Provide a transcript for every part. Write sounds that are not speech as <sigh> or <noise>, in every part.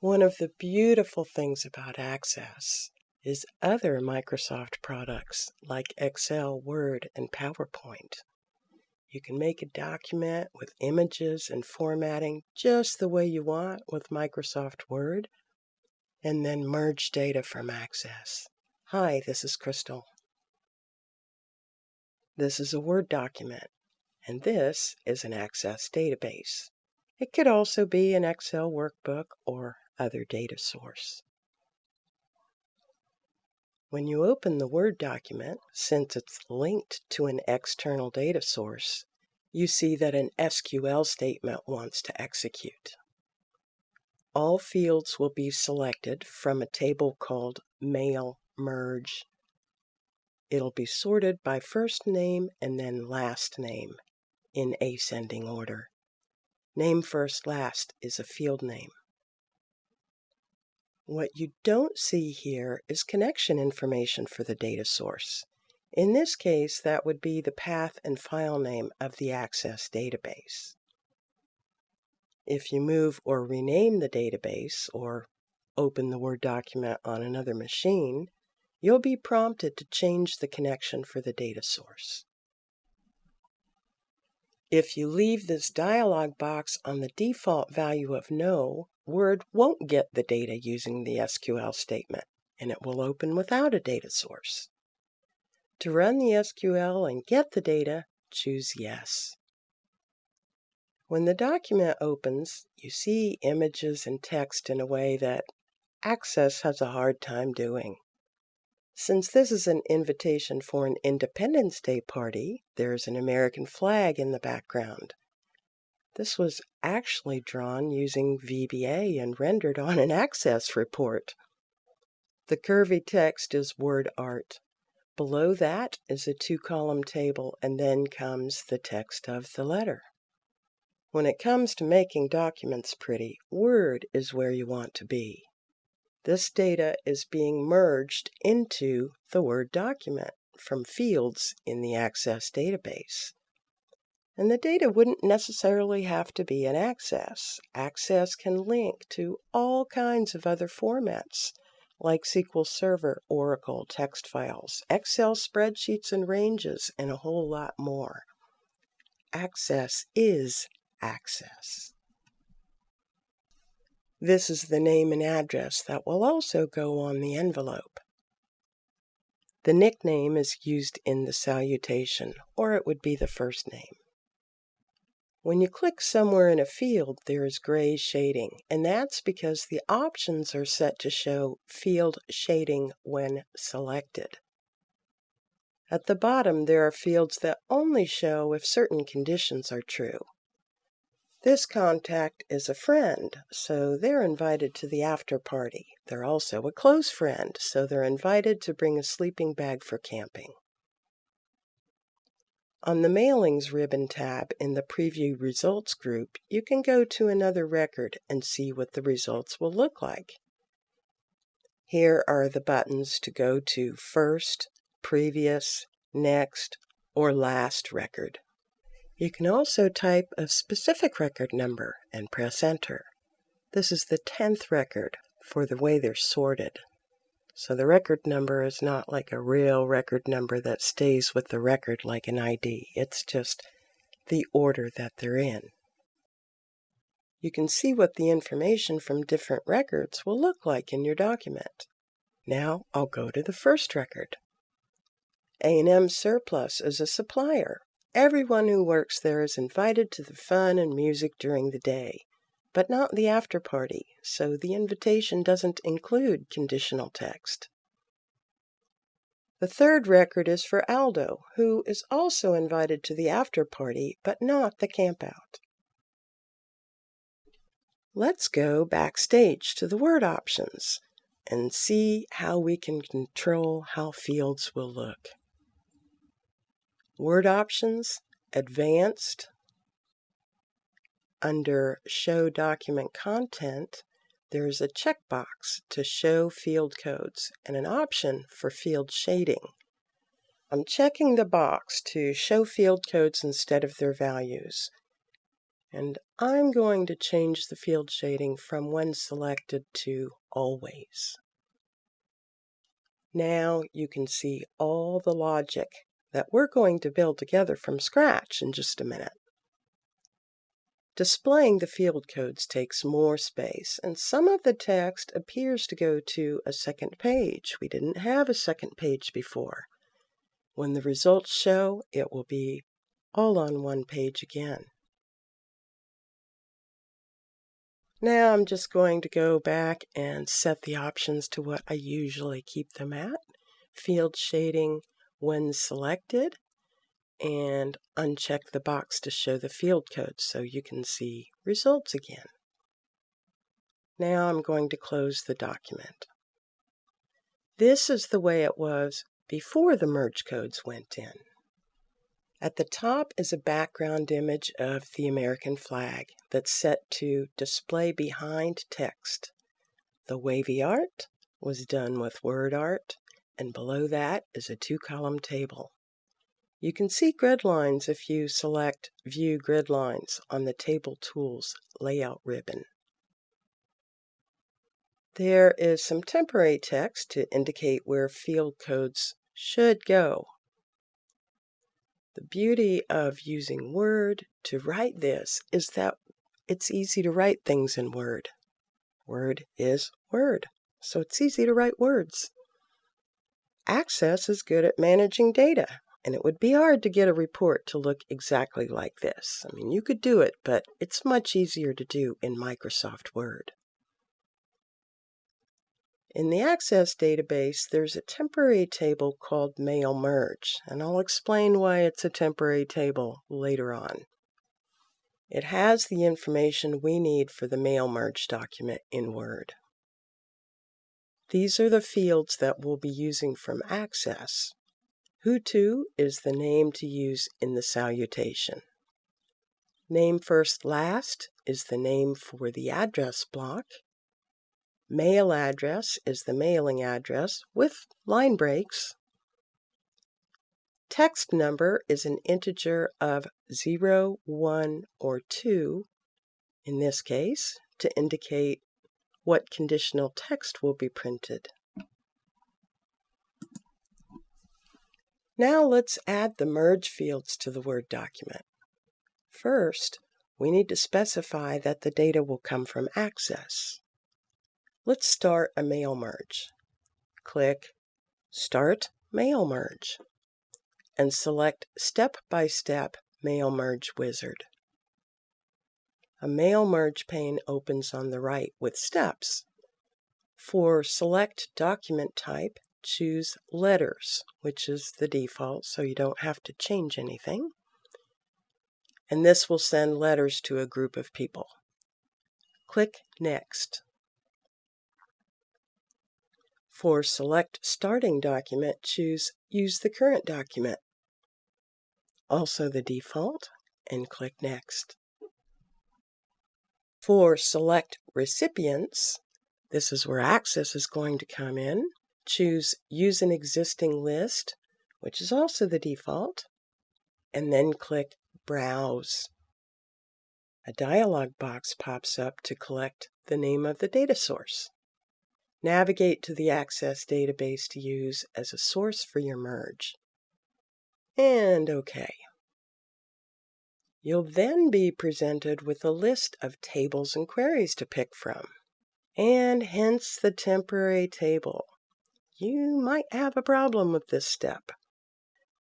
One of the beautiful things about Access is other Microsoft products like Excel, Word, and PowerPoint. You can make a document with images and formatting just the way you want with Microsoft Word, and then merge data from Access. Hi, this is Crystal. This is a Word document, and this is an Access database. It could also be an Excel workbook or other data source. When you open the Word document, since it's linked to an external data source, you see that an SQL statement wants to execute. All fields will be selected from a table called Mail Merge. It'll be sorted by first name and then last name in ascending order. Name first last is a field name. What you don't see here is connection information for the data source. In this case, that would be the path and file name of the Access database. If you move or rename the database or open the Word document on another machine, you'll be prompted to change the connection for the data source. If you leave this dialog box on the default value of no, Word won't get the data using the SQL statement, and it will open without a data source. To run the SQL and get the data, choose Yes. When the document opens, you see images and text in a way that Access has a hard time doing. Since this is an invitation for an Independence Day party, there's an American flag in the background. This was actually drawn using VBA and rendered on an Access report. The curvy text is word art. Below that is a two-column table, and then comes the text of the letter. When it comes to making documents pretty, Word is where you want to be. This data is being merged into the Word document from fields in the Access database. And the data wouldn't necessarily have to be in Access. Access can link to all kinds of other formats like SQL Server, Oracle, text files, Excel spreadsheets and ranges, and a whole lot more. Access is Access. This is the name and address that will also go on the envelope. The nickname is used in the salutation, or it would be the first name. When you click somewhere in a field, there is gray shading, and that's because the options are set to show field shading when selected. At the bottom, there are fields that only show if certain conditions are true. This contact is a friend, so they're invited to the after party. They're also a close friend, so they're invited to bring a sleeping bag for camping. On the Mailings ribbon tab in the Preview Results group, you can go to another record and see what the results will look like. Here are the buttons to go to First, Previous, Next, or Last record. You can also type a specific record number and press Enter. This is the 10th record for the way they're sorted. So the record number is not like a real record number that stays with the record like an ID. It's just the order that they're in. You can see what the information from different records will look like in your document. Now I'll go to the first record. A&M Surplus is a supplier. Everyone who works there is invited to the fun and music during the day but not the after party, so the invitation doesn't include conditional text. The third record is for Aldo, who is also invited to the after party, but not the campout. Let's go backstage to the word options and see how we can control how fields will look. Word options, advanced, under Show Document Content, there's a checkbox to show field codes and an option for field shading. I'm checking the box to show field codes instead of their values. And I'm going to change the field shading from when selected to always. Now you can see all the logic that we're going to build together from scratch in just a minute. Displaying the field codes takes more space, and some of the text appears to go to a second page. We didn't have a second page before. When the results show, it will be all on one page again. Now I'm just going to go back and set the options to what I usually keep them at. Field shading when selected and uncheck the box to show the field code so you can see results again. Now I'm going to close the document. This is the way it was before the merge codes went in. At the top is a background image of the American flag that's set to display behind text. The wavy art was done with word art, and below that is a two-column table. You can see grid lines if you select View Grid Lines on the Table Tools Layout ribbon. There is some temporary text to indicate where field codes should go. The beauty of using Word to write this is that it's easy to write things in Word. Word is Word, so it's easy to write words. Access is good at managing data and it would be hard to get a report to look exactly like this. I mean, you could do it, but it's much easier to do in Microsoft Word. In the Access database, there's a temporary table called Mail Merge, and I'll explain why it's a temporary table later on. It has the information we need for the Mail Merge document in Word. These are the fields that we'll be using from Access. To is the name to use in the salutation. Name first last is the name for the address block. Mail address is the mailing address with line breaks. Text number is an integer of 0, 1, or 2, in this case, to indicate what conditional text will be printed. Now let's add the merge fields to the Word document. First, we need to specify that the data will come from Access. Let's start a mail merge. Click Start Mail Merge and select Step by Step Mail Merge Wizard. A Mail Merge pane opens on the right with steps. For Select Document Type, choose letters, which is the default, so you don't have to change anything. And this will send letters to a group of people. Click Next. For Select Starting Document, choose Use the Current Document. Also the default, and click Next. For Select Recipients, this is where Access is going to come in choose Use an Existing List, which is also the default, and then click Browse. A dialog box pops up to collect the name of the data source. Navigate to the Access database to use as a source for your merge. And OK. You'll then be presented with a list of tables and queries to pick from, and hence the temporary table you might have a problem with this step.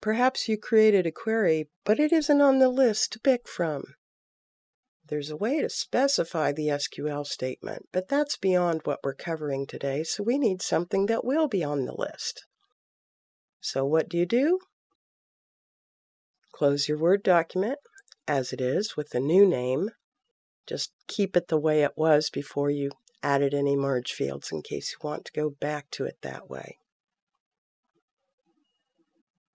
Perhaps you created a query, but it isn't on the list to pick from. There's a way to specify the SQL statement, but that's beyond what we're covering today, so we need something that will be on the list. So what do you do? Close your Word document as it is with the new name. Just keep it the way it was before you added any merge fields in case you want to go back to it that way.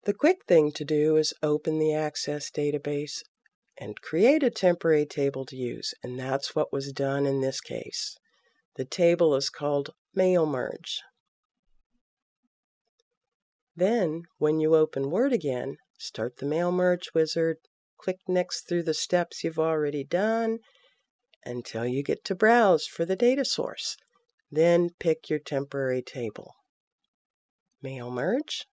The quick thing to do is open the Access database and create a temporary table to use, and that's what was done in this case. The table is called Mail Merge. Then, when you open Word again, start the Mail Merge wizard Click next through the steps you've already done until you get to Browse for the data source. Then pick your temporary table. Mail Merge.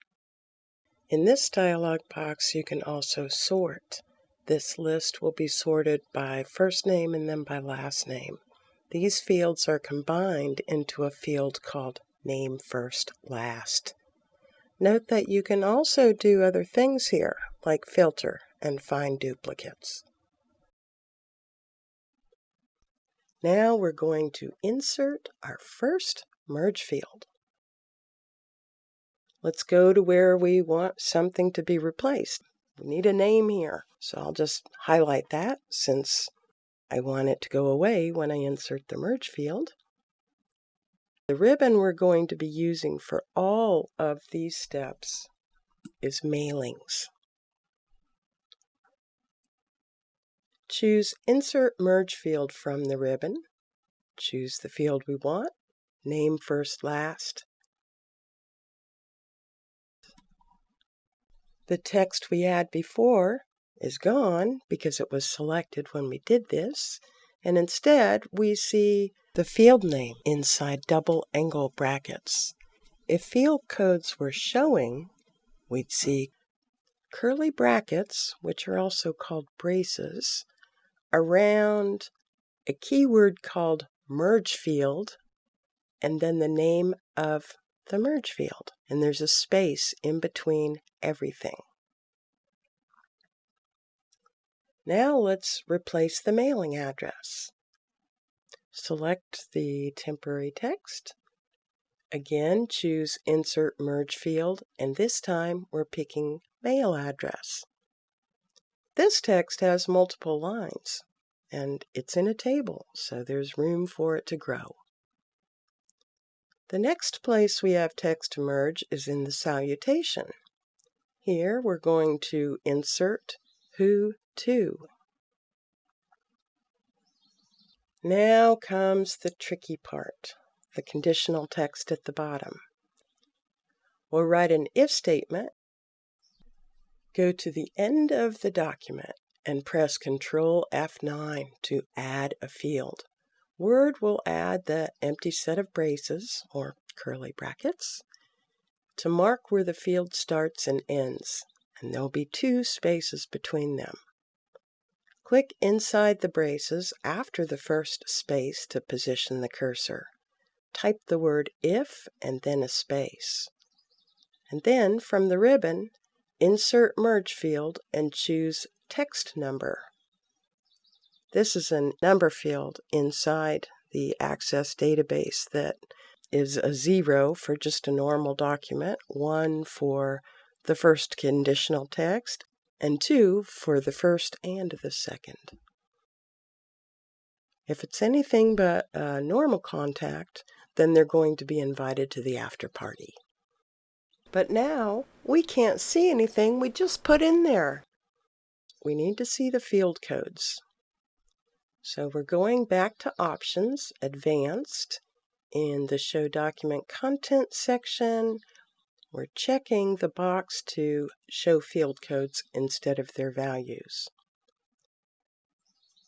In this dialog box, you can also sort. This list will be sorted by first name and then by last name. These fields are combined into a field called Name First Last. Note that you can also do other things here, like filter and find duplicates. Now we're going to insert our first merge field. Let's go to where we want something to be replaced. We need a name here, so I'll just highlight that since I want it to go away when I insert the merge field. The ribbon we're going to be using for all of these steps is mailings. Choose Insert Merge Field from the ribbon. Choose the field we want. Name first last. The text we had before is gone because it was selected when we did this, and instead we see the field name inside double angle brackets. If field codes were showing, we'd see curly brackets, which are also called braces, around a keyword called merge field, and then the name of the merge field. And there's a space in between everything. Now let's replace the mailing address. Select the temporary text. Again, choose Insert Merge Field, and this time we're picking Mail Address. This text has multiple lines, and it's in a table, so there's room for it to grow. The next place we have text merge is in the salutation. Here we're going to insert who to. Now comes the tricky part, the conditional text at the bottom. We'll write an if statement, go to the end of the document, and press Control F9 to add a field. Word will add the empty set of braces, or curly brackets, to mark where the field starts and ends, and there'll be two spaces between them. Click inside the braces after the first space to position the cursor. Type the word if and then a space. And then from the ribbon, insert merge field and choose text number. This is a number field inside the Access database that is a zero for just a normal document, one for the first conditional text, and 2 for the first and the second. If it's anything but a normal contact, then they're going to be invited to the after party. But now we can't see anything we just put in there. We need to see the field codes. So we're going back to Options, Advanced, in the Show Document Content section, we're checking the box to show field codes instead of their values.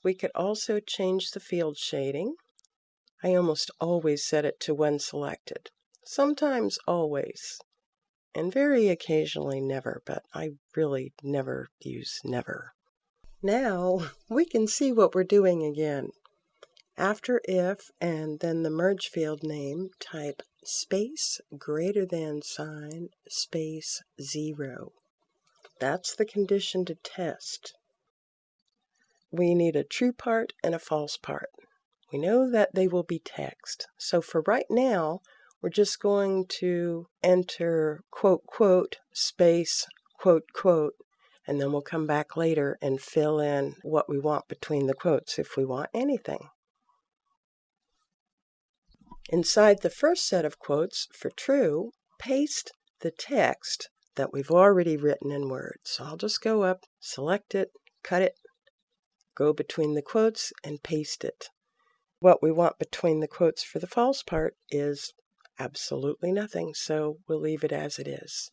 We could also change the field shading. I almost always set it to when selected. Sometimes always. And very occasionally never, but I really never use never. Now <laughs> we can see what we're doing again. After if and then the merge field name, type space greater than sign space zero. That's the condition to test. We need a true part and a false part. We know that they will be text. So for right now, we're just going to enter quote, quote, space, quote, quote, and then we'll come back later and fill in what we want between the quotes if we want anything. Inside the first set of quotes for true, paste the text that we've already written in Word. So I'll just go up, select it, cut it, go between the quotes, and paste it. What we want between the quotes for the false part is absolutely nothing, so we'll leave it as it is.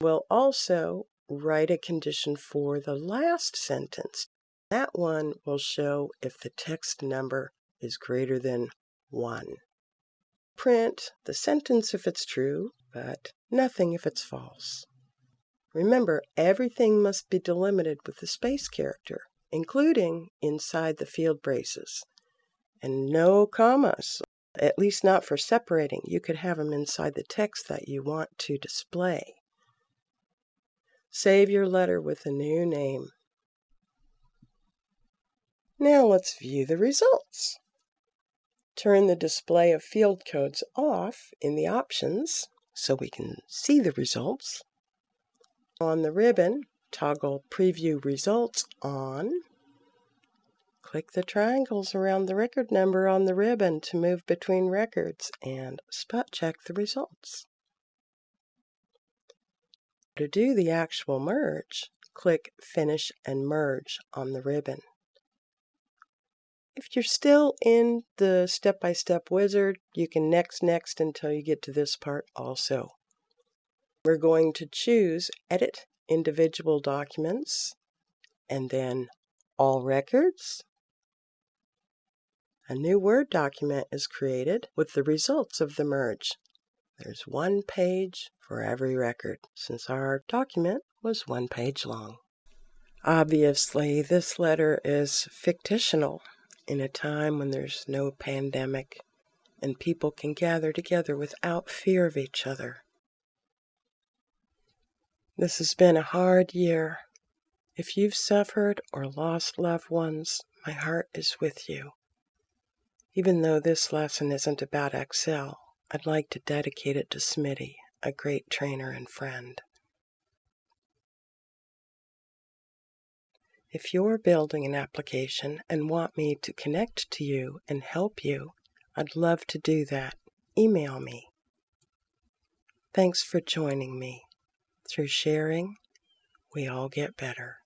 We'll also write a condition for the last sentence. That one will show if the text number is greater than 1. Print the sentence if it's true, but nothing if it's false. Remember, everything must be delimited with the space character, including inside the field braces. And no commas, at least not for separating. You could have them inside the text that you want to display. Save your letter with a new name. Now let's view the results. Turn the display of field codes off in the options so we can see the results. On the ribbon, toggle Preview Results on. Click the triangles around the record number on the ribbon to move between records and spot check the results. To do the actual merge, click Finish and Merge on the ribbon. If you're still in the step-by-step -step wizard, you can next, next until you get to this part also. We're going to choose Edit Individual Documents and then All Records. A new Word document is created with the results of the merge. There's one page for every record, since our document was one page long. Obviously, this letter is fictional in a time when there's no pandemic and people can gather together without fear of each other. This has been a hard year. If you've suffered or lost loved ones, my heart is with you. Even though this lesson isn't about Excel, I'd like to dedicate it to Smitty, a great trainer and friend. If you're building an application and want me to connect to you and help you, I'd love to do that. Email me. Thanks for joining me. Through sharing, we all get better.